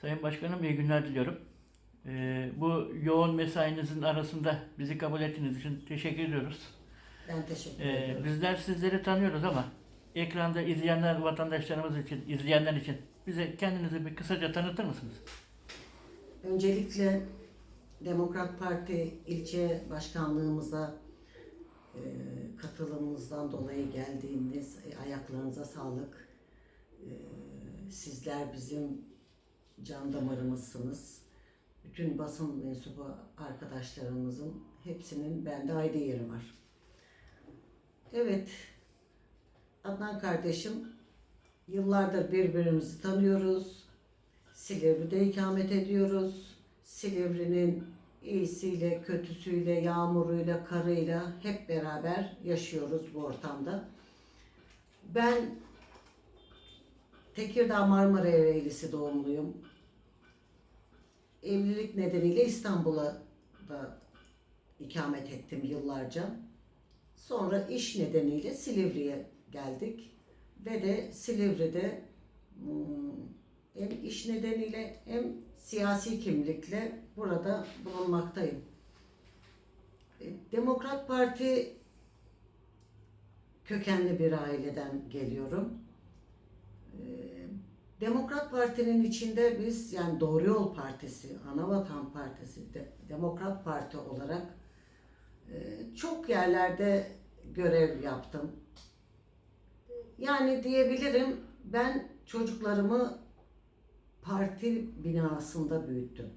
Sayın Başkanım iyi günler diliyorum. Ee, bu yoğun mesainizin arasında bizi kabul ettiğiniz için teşekkür ediyoruz. Ben teşekkür Ee, ederim. bizler sizleri tanıyoruz ama ekranda izleyenler vatandaşlarımız için, izleyenler için bize kendinizi bir kısaca tanıtır mısınız? Öncelikle Demokrat Parti ilçe başkanlığımıza e, katılımınızdan dolayı geldiğiniz e, ayaklarınıza sağlık. E, sizler bizim can damarımızsınız. Bütün basın mensubu arkadaşlarımızın hepsinin bende ayrı yeri var. Evet, Adnan kardeşim, yıllardır birbirimizi tanıyoruz. Silivri'de ikamet ediyoruz. Silivri'nin iyisiyle, kötüsüyle, yağmuruyla, karıyla hep beraber yaşıyoruz bu ortamda. Ben Tekirdağ Marmara Ereğlisi doğumluyum. Evlilik nedeniyle İstanbul'a da ikamet ettim yıllarca. Sonra iş nedeniyle Silivri'ye geldik. Ve de Silivri'de hmm, hem iş nedeniyle hem siyasi kimlikle burada bulunmaktayım. E, Demokrat Parti kökenli bir aileden geliyorum. Demokrat Parti'nin içinde biz yani Doğru Yol Partisi, Anavatan Partisi, de, Demokrat Parti olarak e, çok yerlerde görev yaptım. Yani diyebilirim ben çocuklarımı parti binasında büyüttüm.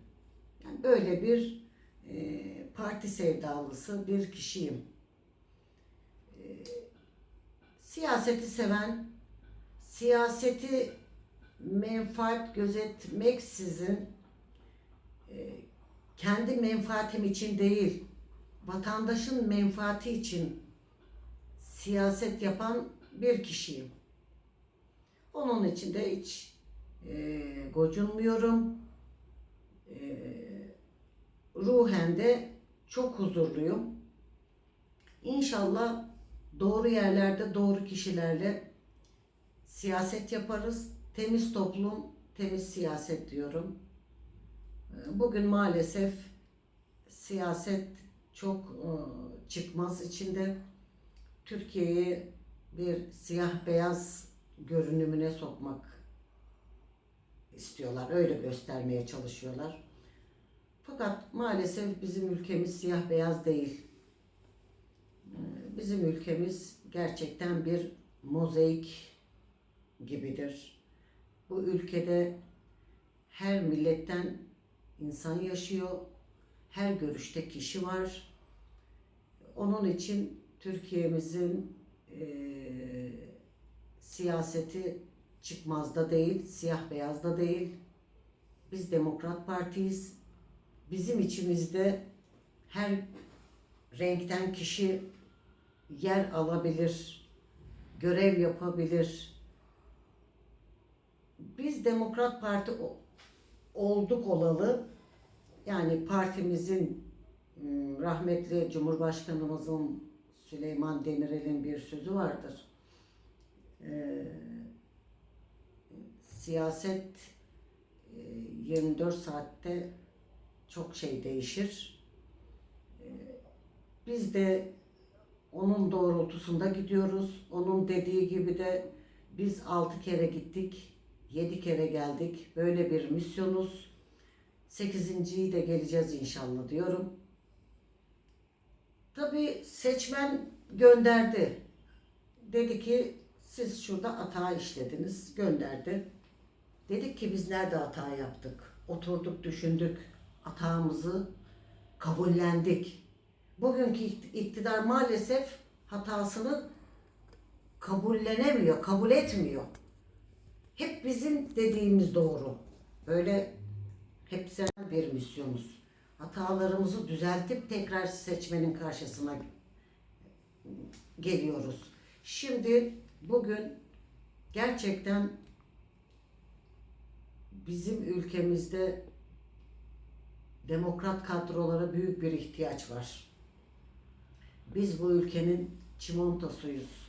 Yani böyle bir e, parti sevdalısı bir kişiyim. E, siyaseti seven, siyaseti menfaat gözetmeksizin e, kendi menfaatim için değil, vatandaşın menfaati için siyaset yapan bir kişiyim. Onun için de hiç e, gocunmuyorum. E, ruhen de çok huzurluyum. İnşallah doğru yerlerde doğru kişilerle siyaset yaparız. Temiz toplum, temiz siyaset diyorum. E, Bugün maalesef siyaset çok e, çıkmaz içinde. Türkiye'yi bir siyah beyaz görünümüne sokmak istiyorlar. Öyle göstermeye çalışıyorlar. Fakat maalesef bizim ülkemiz siyah beyaz değil. Ee, Bizim ülkemiz gerçekten bir mozaik gibidir. Bu ülkede her milletten insan yaşıyor. Her görüşte kişi var. Onun için Türkiye'mizin eee siyaseti çıkmazda değil, siyah beyazda değil. Biz Demokrat Partiyiz. Bizim içimizde her renkten kişi yer alabilir, görev yapabilir. Biz Demokrat Parti olduk olalı. Yani partimizin m, rahmetli Cumhurbaşkanımızın Süleyman Demirel'in bir sözü vardır. Ee, siyaset e, 24 saatte çok şey değişir. Ee, Biz de onun doğrultusunda gidiyoruz. Onun dediği gibi de biz 6 kere gittik, 7 kere geldik. Böyle bir misyonuz. 8.yi de geleceğiz inşallah diyorum. Tabii seçmen gönderdi. Dedi ki siz şurada hata işlediniz, gönderdi. Dedik ki biz nerede hata yaptık? Oturduk, düşündük, hatamızı kabullendik. Bugünkü ikt- iktidar maalesef hatasını kabullenemiyor, kabul etmiyor. Hep bizim dediğimiz doğru. Böyle hepsi bir misyonuz. Hatalarımızı düzeltip tekrar seçmenin karşısına geliyoruz. Şimdi bugün gerçekten bizim ülkemizde demokrat kadrolara büyük bir ihtiyaç var. Biz bu ülkenin çimentasıyız.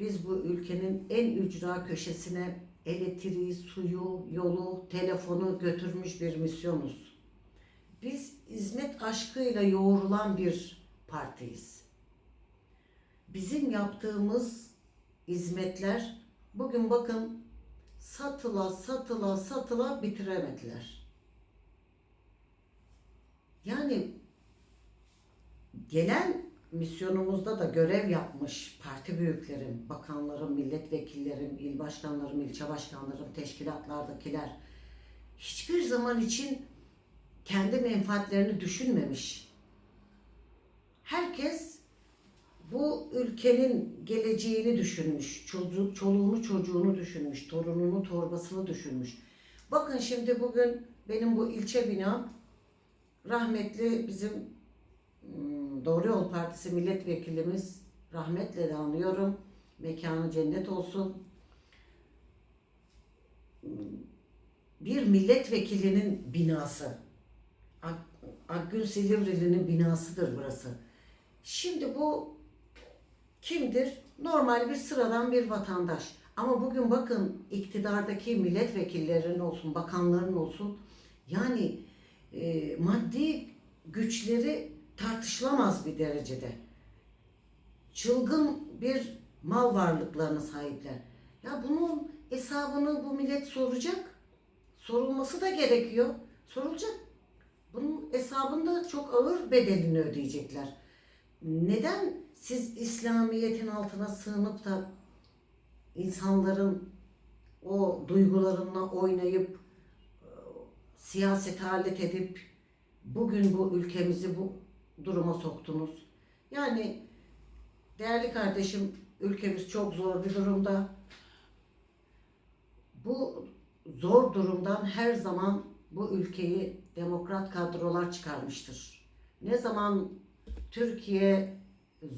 Biz bu ülkenin en ücra köşesine elektriği, suyu, yolu, telefonu götürmüş bir misyonuz. Biz hizmet aşkıyla yoğrulan bir partiyiz. Bizim yaptığımız hizmetler bugün bakın satıla satıla satıla bitiremediler. Yani gelen misyonumuzda da görev yapmış parti büyüklerim, bakanlarım, milletvekillerim, il başkanlarım, ilçe başkanlarım, teşkilatlardakiler hiçbir zaman için kendi menfaatlerini düşünmemiş. Herkes bu ülkenin geleceğini düşünmüş, çocuk, çoluğunu çocuğunu düşünmüş, torununu torbasını düşünmüş. Bakın şimdi bugün benim bu ilçe binam rahmetli bizim hmm, Doğru Yol Partisi milletvekilimiz rahmetle de anıyorum. Mekanı cennet olsun. Bir milletvekilinin binası. Ak- Akgün Silivri'nin binasıdır burası. Şimdi bu kimdir? Normal bir sıradan bir vatandaş. Ama bugün bakın iktidardaki milletvekillerin olsun, bakanların olsun yani e, maddi güçleri tartışılamaz bir derecede. Çılgın bir mal varlıklarına sahipler. Ya bunun hesabını bu millet soracak. Sorulması da gerekiyor. Sorulacak. Bunun hesabında çok ağır bedelini ödeyecekler. Neden siz İslamiyet'in altına sığınıp da insanların o duygularına oynayıp e, siyasete alet edip bugün bu ülkemizi bu duruma soktunuz? Yani değerli kardeşim ülkemiz çok zor bir durumda. Bu zor durumdan her zaman bu ülkeyi demokrat kadrolar çıkarmıştır. Ne zaman Türkiye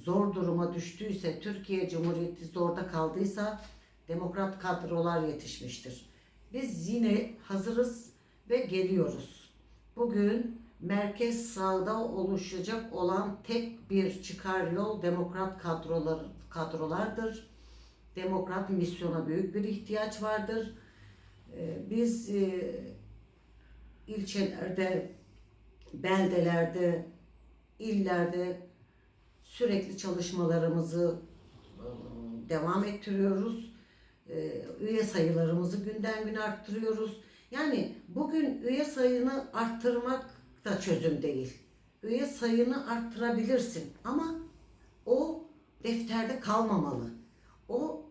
zor duruma düştüyse, Türkiye Cumhuriyeti zorda kaldıysa demokrat kadrolar yetişmiştir. Biz yine hazırız ve geliyoruz. Bugün merkez sağda oluşacak olan tek bir çıkar yol demokrat kadrolar, kadrolardır. Demokrat misyona büyük bir ihtiyaç vardır. Ee, Biz e, ilçelerde, beldelerde, illerde sürekli çalışmalarımızı e, devam ettiriyoruz. E, Üye sayılarımızı günden güne arttırıyoruz. Yani bugün üye sayını arttırmak da çözüm değil. Üye sayını arttırabilirsin ama o defterde kalmamalı. O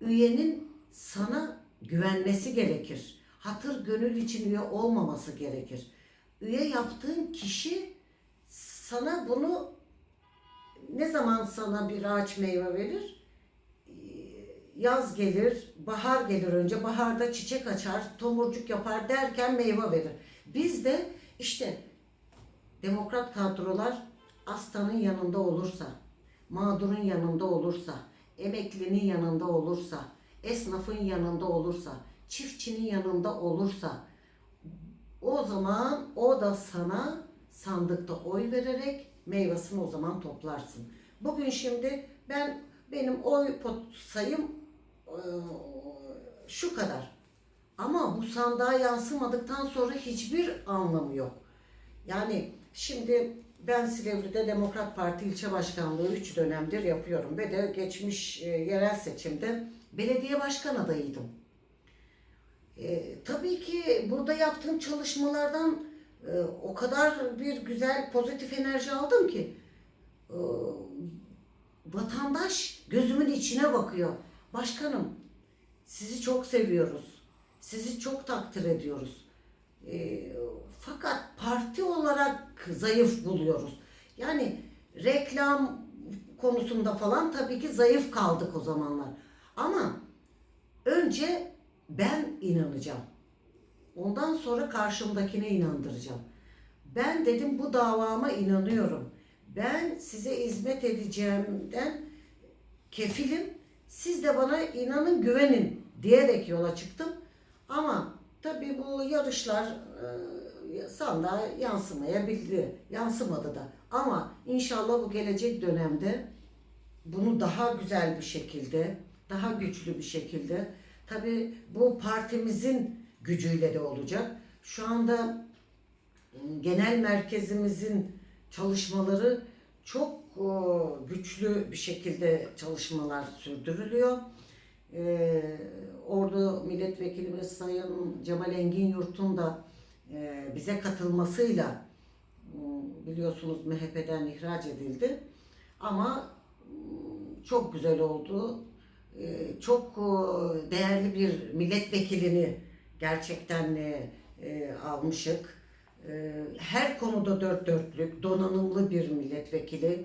üyenin sana güvenmesi gerekir. Hatır gönül için üye olmaması gerekir. Üye yaptığın kişi sana bunu ne zaman sana bir ağaç meyve verir? Ee, Yaz gelir, bahar gelir önce. Baharda çiçek açar, tomurcuk yapar derken meyve verir. Biz de işte demokrat kadrolar hastanın yanında olursa, mağdurun yanında olursa, emeklinin yanında olursa, esnafın yanında olursa, çiftçinin yanında olursa o zaman o da sana sandıkta oy vererek meyvesini o zaman toplarsın. Bugün şimdi ben benim oy pot sayım eee, şu kadar. Ama bu sandığa yansımadıktan sonra hiçbir anlamı yok. Yani şimdi ben Silivri'de Demokrat Parti ilçe başkanlığı 3 dönemdir yapıyorum ve de geçmiş e, yerel seçimde belediye başkan adayıydım. E, tabii ki burada yaptığım çalışmalardan e, o kadar bir güzel pozitif enerji aldım ki e, vatandaş gözümün içine bakıyor. Başkanım sizi çok seviyoruz. Sizi çok takdir ediyoruz. E, fakat parti olarak zayıf buluyoruz. Yani reklam konusunda falan tabii ki zayıf kaldık o zamanlar. Ama önce ben inanacağım. Ondan sonra karşımdakine inandıracağım. Ben dedim bu davama inanıyorum. Ben size hizmet edeceğimden kefilim. Siz de bana inanın güvenin diyerek yola çıktım. Ama tabii bu yarışlar e, sandığa yansımayabildi. Yansımadı da. Ama inşallah bu gelecek dönemde bunu daha güzel bir şekilde, daha güçlü bir şekilde, Tabii bu partimizin gücüyle de olacak. Şu anda e, genel merkezimizin çalışmaları çok e, güçlü bir şekilde çalışmalar sürdürülüyor. E, Ordu Milletvekilimiz Sayın Cemal Engin Yurt'un da e, bize katılmasıyla m, biliyorsunuz MHP'den ihraç edildi. Ama m, çok güzel oldu. E, Çok e, değerli bir milletvekilini gerçekten e, e, almışık. E, Her konuda dört dörtlük, donanımlı bir milletvekili.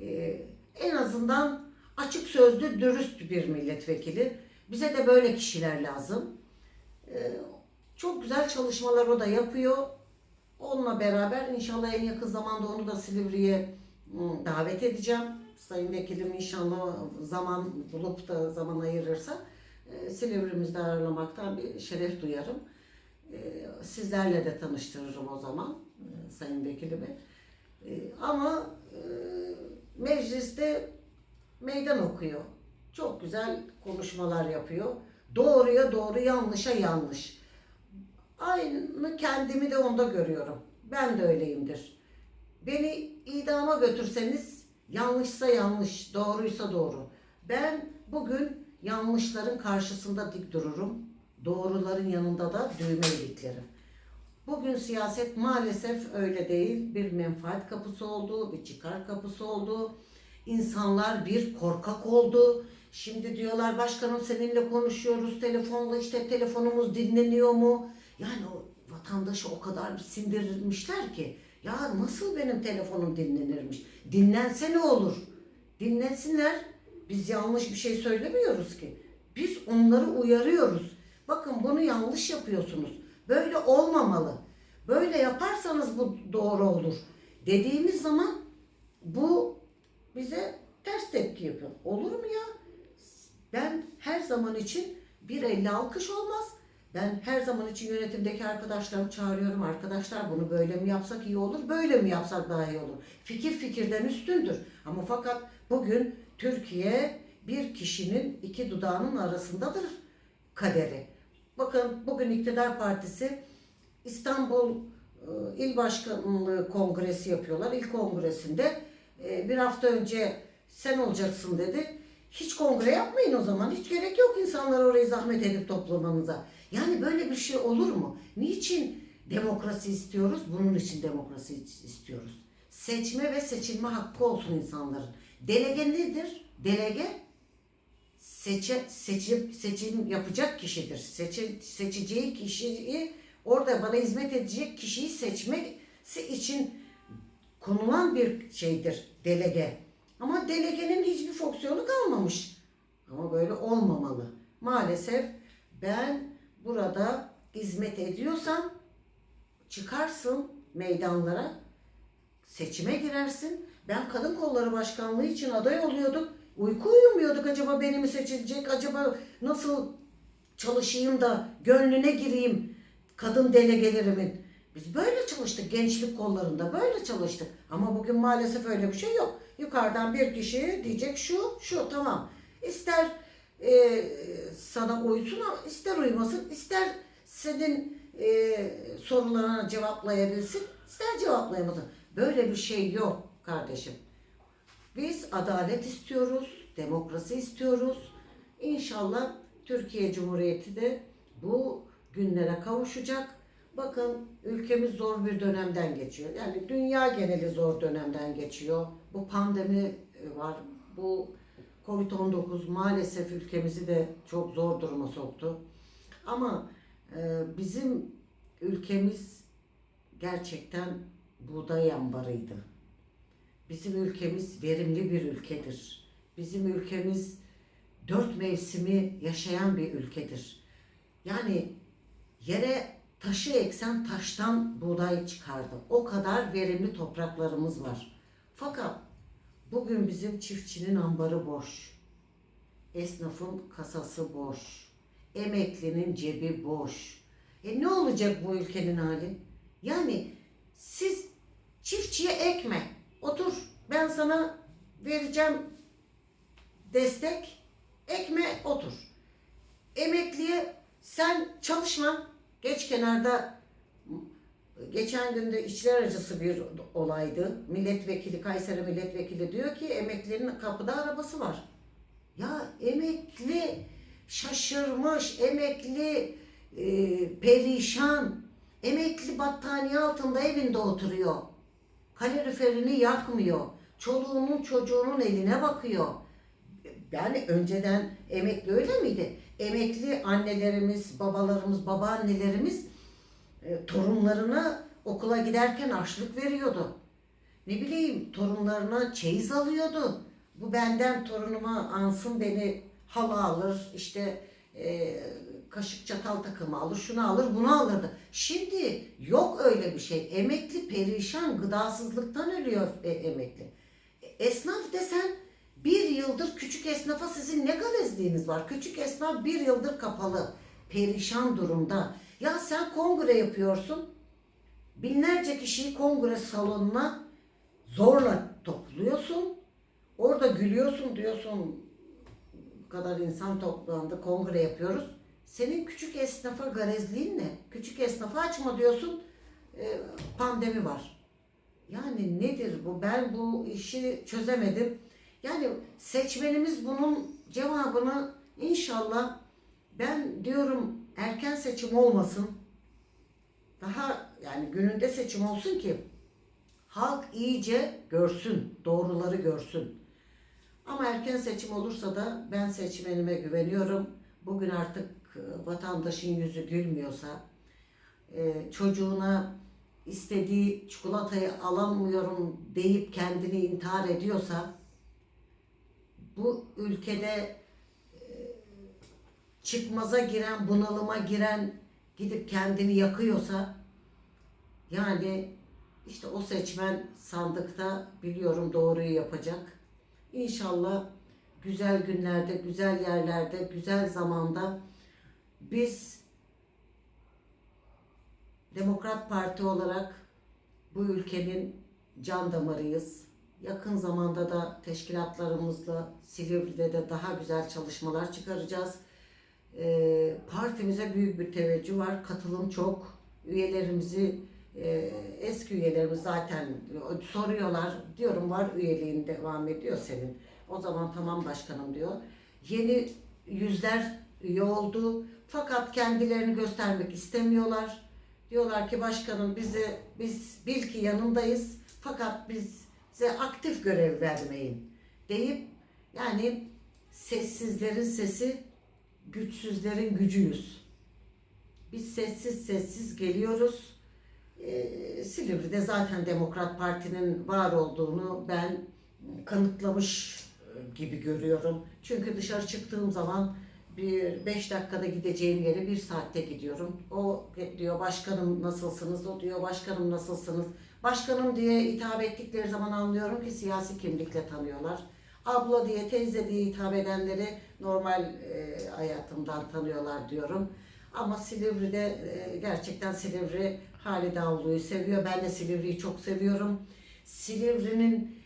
E, En azından açık sözlü, dürüst bir milletvekili. Bize de böyle kişiler lazım. E, Çok güzel çalışmalar o da yapıyor. Onunla beraber inşallah en yakın zamanda onu da Silivri'ye davet edeceğim. Sayın Vekilim inşallah zaman bulup da zaman ayırırsa e, Silivri'mizde ağırlamaktan bir şeref duyarım. E, Sizlerle de tanıştırırım o zaman e, Sayın Vekilimi. E, Ama e, mecliste meydan okuyor. Çok güzel konuşmalar yapıyor. Doğruya doğru, yanlışa yanlış. Aynı kendimi de onda görüyorum. Ben de öyleyimdir. Beni idama götürseniz yanlışsa yanlış, doğruysa doğru. Ben bugün yanlışların karşısında dik dururum. Doğruların yanında da düğme iliklerim. Bugün siyaset maalesef öyle değil. Bir menfaat kapısı oldu, bir çıkar kapısı oldu. İnsanlar bir korkak oldu. Şimdi diyorlar başkanım seninle konuşuyoruz telefonla işte telefonumuz dinleniyor mu? Yani o vatandaşı o kadar bir sindirmişler ki ya nasıl benim telefonum dinlenirmiş? Dinlense ne olur? Dinlensinler. Biz yanlış bir şey söylemiyoruz ki. Biz onları uyarıyoruz. Bakın bunu yanlış yapıyorsunuz. Böyle olmamalı. Böyle yaparsanız bu doğru olur. Dediğimiz zaman bu bize ters tepki yapıyor. Olur mu ya? Ben her zaman için bir elle alkış olmaz. Ben her zaman için yönetimdeki arkadaşlarımı çağırıyorum. Arkadaşlar bunu böyle mi yapsak iyi olur, böyle mi yapsak daha iyi olur. Fikir fikirden üstündür. Ama fakat bugün Türkiye bir kişinin iki dudağının arasındadır kaderi. Bakın bugün iktidar partisi İstanbul e, İl Başkanlığı Kongresi yapıyorlar. İl kongresinde e, bir hafta önce sen olacaksın dedi. Hiç kongre yapmayın o zaman. Hiç gerek yok insanlar orayı zahmet edip toplamanıza. Yani böyle bir şey olur mu? Niçin demokrasi istiyoruz? Bunun için demokrasi istiyoruz. Seçme ve seçilme hakkı olsun insanların. Delege nedir? Delege seçe, seçim, seçim yapacak kişidir. Seçi, seçeceği kişiyi orada bana hizmet edecek kişiyi seçmesi için konulan bir şeydir delege. Ama delegenin hiçbir fonksiyonu kalmamış. Ama böyle olmamalı. Maalesef ben burada hizmet ediyorsam çıkarsın meydanlara, seçime girersin. Ben kadın kolları başkanlığı için aday oluyorduk. Uyku uyumuyorduk acaba beni mi seçilecek, acaba nasıl çalışayım da gönlüne gireyim kadın delegelerimin. Biz böyle çalıştık gençlik kollarında böyle çalıştık. Ama bugün maalesef öyle bir şey yok. Yukarıdan bir kişi diyecek şu şu tamam. İster e, sana uysun ama ister uymasın ister senin e, sorularına cevaplayabilsin ister cevaplayamasın. Böyle bir şey yok kardeşim. Biz adalet istiyoruz, demokrasi istiyoruz. İnşallah Türkiye Cumhuriyeti de bu günlere kavuşacak. Bakın ülkemiz zor bir dönemden geçiyor. Yani dünya geneli zor dönemden geçiyor. Bu pandemi e, var. Bu Covid-19 maalesef ülkemizi de çok zor duruma soktu. Ama e, bizim ülkemiz gerçekten buğday ambarıydı. Bizim ülkemiz verimli bir ülkedir. Bizim ülkemiz dört mevsimi yaşayan bir ülkedir. Yani yere taşı eksen taştan buğday çıkardı. O kadar verimli topraklarımız var. Fakat bugün bizim çiftçinin ambarı boş. Esnafın kasası boş. Emeklinin cebi boş. E ne olacak bu ülkenin hali? Yani siz çiftçiye ekme. Otur ben sana vereceğim destek. Ekme otur. emekliye sen çalışma. Geç kenarda geçen günde içler acısı bir olaydı. Milletvekili, Kayseri milletvekili diyor ki emeklilerin kapıda arabası var. Ya emekli şaşırmış, emekli e, perişan, emekli battaniye altında evinde oturuyor. Kaloriferini yakmıyor. Çoluğunun çocuğunun eline bakıyor. Yani önceden emekli öyle miydi? Emekli annelerimiz, babalarımız, babaannelerimiz e, torunlarına okula giderken harçlık veriyordu. Ne bileyim torunlarına çeyiz alıyordu. Bu benden torunuma ansın beni hala alır, işte e, kaşık çatal takımı alır, şunu alır, bunu alırdı. Şimdi yok öyle bir şey. Emekli perişan, gıdasızlıktan ölüyor e, emekli. Esnaf desen bir yıldır küçük esnafa sizin ne gavezliğiniz var? Küçük esnaf bir yıldır kapalı, perişan durumda. Ya sen kongre yapıyorsun, binlerce kişiyi kongre salonuna zorla topluyorsun. Orada gülüyorsun diyorsun bu kadar insan toplandı kongre yapıyoruz. Senin küçük esnafa garezliğin ne? Küçük esnafı açma diyorsun e, pandemi var. Yani nedir bu? Ben bu işi çözemedim. Yani seçmenimiz bunun cevabını inşallah ben diyorum erken seçim olmasın. Daha yani gününde seçim olsun ki halk iyice görsün, doğruları görsün. Ama erken seçim olursa da ben seçmenime güveniyorum. Bugün artık e, vatandaşın yüzü gülmüyorsa, e, çocuğuna istediği çikolatayı alamıyorum deyip kendini intihar ediyorsa, bu ülkede e, çıkmaza giren, bunalıma giren gidip kendini yakıyorsa, yani işte o seçmen sandıkta biliyorum doğruyu yapacak. İnşallah güzel günlerde, güzel yerlerde, güzel zamanda biz Demokrat Parti olarak bu ülkenin can damarıyız. Yakın zamanda da teşkilatlarımızla Silivri'de de daha güzel çalışmalar çıkaracağız. Ee, partimize büyük bir teveccüh var. Katılım çok. Üyelerimizi e, eski üyelerimiz zaten soruyorlar. Diyorum var üyeliğin devam ediyor senin. O zaman tamam başkanım diyor. Yeni yüzler üye oldu. Fakat kendilerini göstermek istemiyorlar. Diyorlar ki başkanım bize biz bil ki yanındayız. Fakat bize aktif görev vermeyin deyip yani sessizlerin sesi güçsüzlerin gücüyüz. Biz sessiz sessiz geliyoruz. Ee, Silivri'de zaten Demokrat Parti'nin var olduğunu ben kanıtlamış e, gibi görüyorum. Çünkü dışarı çıktığım zaman bir beş dakikada gideceğim yere bir saatte gidiyorum. O diyor başkanım nasılsınız? O diyor başkanım nasılsınız? Başkanım diye hitap ettikleri zaman anlıyorum ki siyasi kimlikle tanıyorlar. Abla diye, teyze diye hitap edenleri normal e, hayatımdan tanıyorlar diyorum. Ama Silivri'de e, gerçekten Silivri Halide Avlu'yu seviyor. Ben de Silivri'yi çok seviyorum. Silivri'nin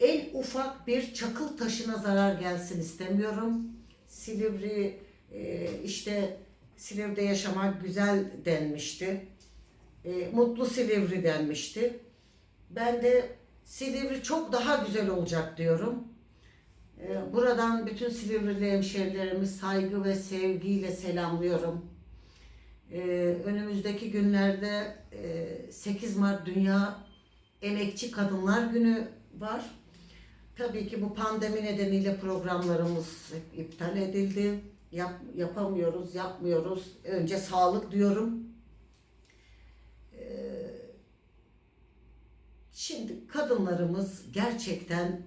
en ufak bir çakıl taşına zarar gelsin istemiyorum. Silivri e, işte Silivri'de yaşamak güzel denmişti. E, mutlu Silivri denmişti. Ben de Silivri çok daha güzel olacak diyorum. E, buradan bütün Silivri'li hemşehrilerimi saygı ve sevgiyle selamlıyorum. E, önümüzdeki günlerde e, 8 Mart Dünya Emekçi Kadınlar Günü var. Tabii ki bu pandemi nedeniyle programlarımız iptal edildi. Yap, yapamıyoruz, yapmıyoruz. Önce sağlık diyorum. Şimdi kadınlarımız gerçekten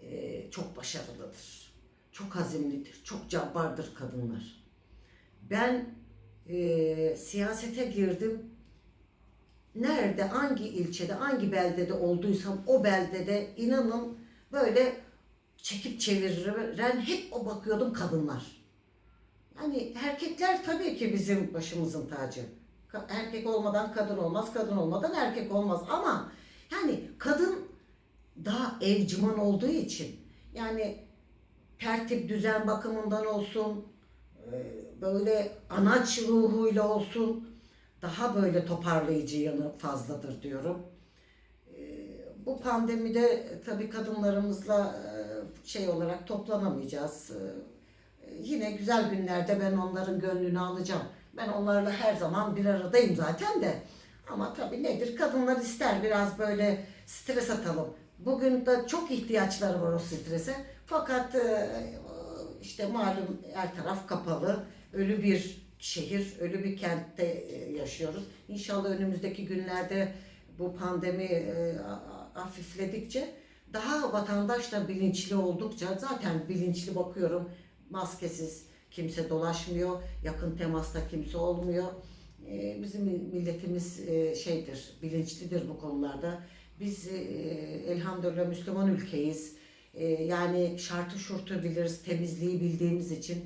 e, çok başarılıdır. Çok azimlidir, çok cabbardır kadınlar. Ben e, siyasete girdim nerede, hangi ilçede, hangi beldede olduysam o beldede inanın böyle çekip çeviren hep o bakıyordum kadınlar. Yani erkekler tabii ki bizim başımızın tacı. Erkek olmadan kadın olmaz, kadın olmadan erkek olmaz ama yani kadın daha evciman olduğu için yani tertip düzen bakımından olsun, e, böyle anaç ruhuyla olsun daha böyle toparlayıcı yanı fazladır diyorum. E, Bu pandemide tabii kadınlarımızla e, şey olarak toplanamayacağız. Yine güzel günlerde ben onların gönlünü alacağım. Ben onlarla her zaman bir aradayım zaten de. Ama tabii nedir? Kadınlar ister biraz böyle stres atalım. Bugün de çok ihtiyaçları var o strese. Fakat e, işte malum her taraf kapalı. Ölü bir şehir, ölü bir kentte e, yaşıyoruz. İnşallah önümüzdeki günlerde bu pandemi e, hafifledikçe daha vatandaş da bilinçli oldukça zaten bilinçli bakıyorum maskesiz kimse dolaşmıyor, yakın temasta kimse olmuyor. Ee, Bizim milletimiz e, şeydir, bilinçlidir bu konularda. Biz e, elhamdülillah Müslüman ülkeyiz. E, Yani şartı şurtu biliriz, temizliği bildiğimiz için.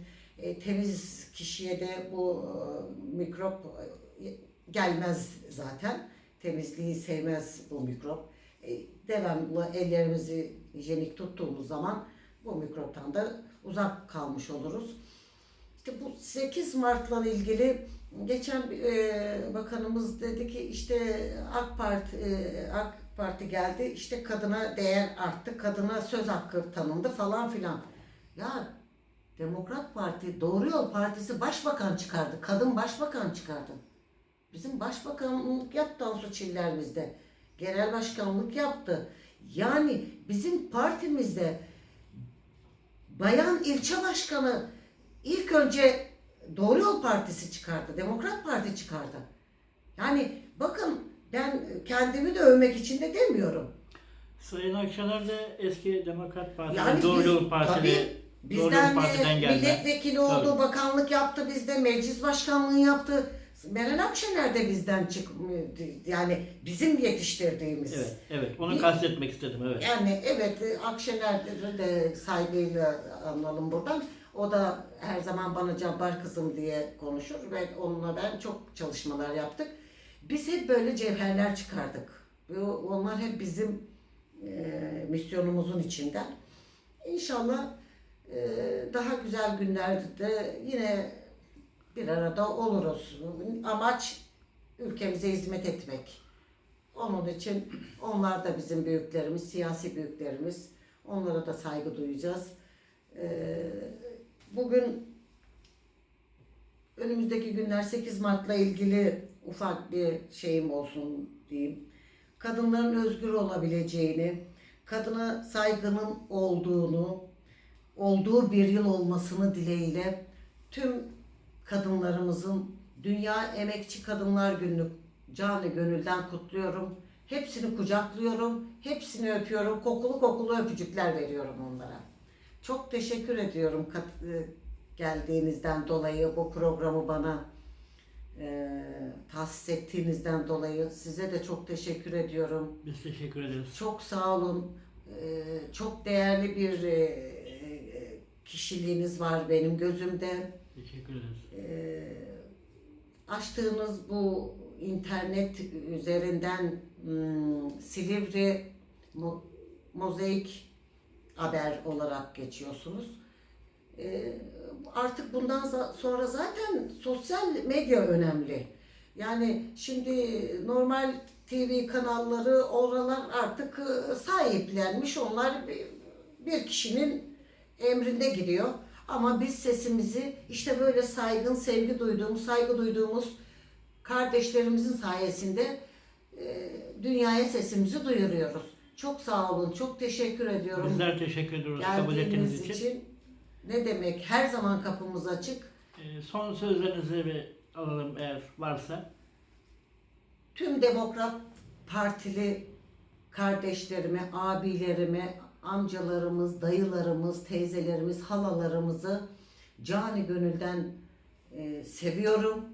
Temiz kişiye de bu mikrop gelmez zaten. Temizliği sevmez bu mikrop. Devamlı ellerimizi hijyenik tuttuğumuz zaman bu mikroptan da uzak kalmış oluruz. İşte bu 8 Mart'la ilgili geçen e, bakanımız dedi ki işte AK Parti e, AK Parti geldi işte kadına değer arttı, kadına söz hakkı tanındı falan filan. Ya Demokrat Parti, Doğru Yol Partisi başbakan çıkardı, kadın başbakan çıkardı. Bizim başbakanlık yaptı Tansu Çiller bizde. Genel başkanlık yaptı. Yani bizim partimizde bayan ilçe başkanı ilk önce Doğru Yol Partisi çıkardı. Demokrat Parti çıkardı. Yani bakın ben kendimi de övmek için de demiyorum. Sayın Akşener de eski Demokrat Parti, Yani Doğru Yol Yol Bizden de milletvekili oldu, Tabii. bakanlık yaptı bizde, meclis başkanlığı yaptı. Meral Akşener de bizden çık yani bizim yetiştirdiğimiz. Evet, evet. Onu Bir- kastetmek istedim, evet. Yani evet e, Akşener'i de saygıyla analım buradan. O da her zaman bana Cabbar kızım diye konuşur ve onunla ben çok çalışmalar yaptık. Biz hep böyle cevherler çıkardık. Onlar hep bizim e, misyonumuzun içinden. İnşallah e, daha güzel günlerde yine bir arada oluruz. Amaç ülkemize hizmet etmek. Onun için onlar da bizim büyüklerimiz, siyasi büyüklerimiz. Onlara da saygı duyacağız. Ee, Bugün önümüzdeki günler 8 Mart'la ilgili ufak bir şeyim olsun diyeyim. Kadınların özgür olabileceğini, kadına saygının olduğunu, olduğu bir yıl olmasını dileğiyle tüm kadınlarımızın Dünya Emekçi Kadınlar Günü canı gönülden kutluyorum. Hepsini kucaklıyorum, hepsini öpüyorum, kokulu kokulu öpücükler veriyorum onlara. Çok teşekkür ediyorum e, geldiğinizden dolayı, bu programı bana e, tahsis ettiğinizden dolayı. Size de çok teşekkür ediyorum. Biz teşekkür ederiz. Çok sağ olun. Ee, çok değerli bir e, e, kişiliğiniz var benim gözümde. Teşekkür ederiz. Ee, açtığınız bu internet üzerinden hmm, Silivri Mo- Mozaik haber olarak geçiyorsunuz. Ee, artık bundan sonra zaten sosyal medya önemli. Yani şimdi normal TV kanalları oralar artık e, sahiplenmiş. Onlar bir, bir kişinin emrinde gidiyor. Ama biz sesimizi işte böyle saygın, sevgi duyduğumuz, saygı duyduğumuz kardeşlerimizin sayesinde e, dünyaya sesimizi duyuruyoruz. Çok sağ olun, çok teşekkür ediyorum. Bizler teşekkür ediyoruz kabul ettiğiniz için. için. Ne demek? Her zaman kapımız açık. Ee, son sözlerinizi bir alalım eğer varsa. Tüm Demokrat Partili kardeşlerime, abilerime, amcalarımız, dayılarımız, teyzelerimiz, halalarımızı cani gönülden e, seviyorum.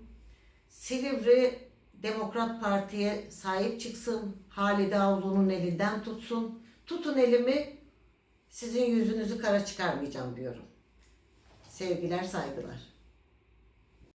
Silivri Demokrat Parti'ye sahip çıksın. Halide Avlu'nun elinden tutsun. Tutun elimi, sizin yüzünüzü kara çıkarmayacağım diyorum. Sevgiler, saygılar.